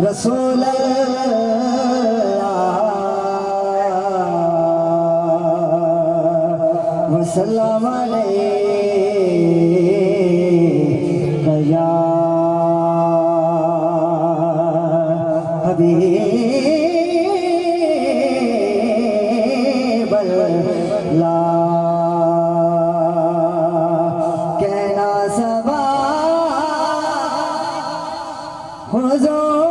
رسول اللہ وسلم علیہ یا حبیب اللہ کہنا سبا حضور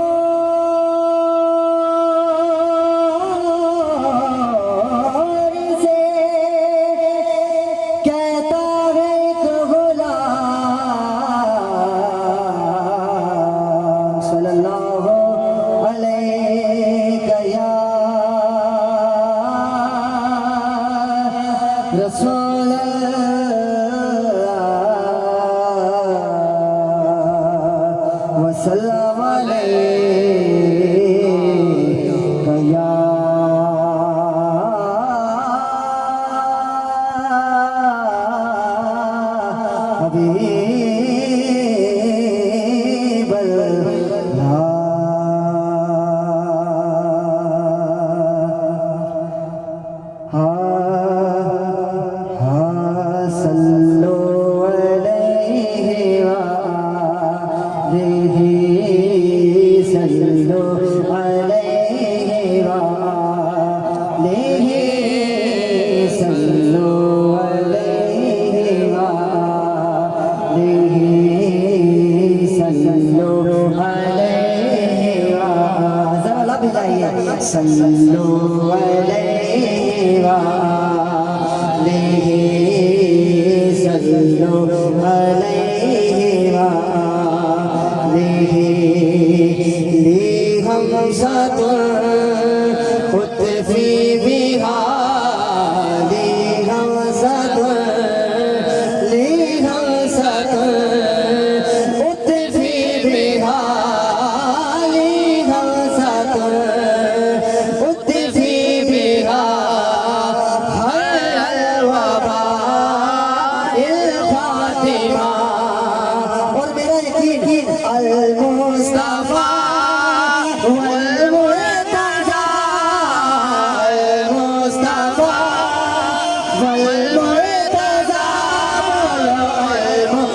صلی اللہ علیہ یا رسول اللہ وسلم علیہ یا حبیب سلو علیہ ذرا لب جائیے صلو علیہ وآلہ صلو علیہ لی ہم ساتھ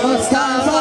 مصطفیٰ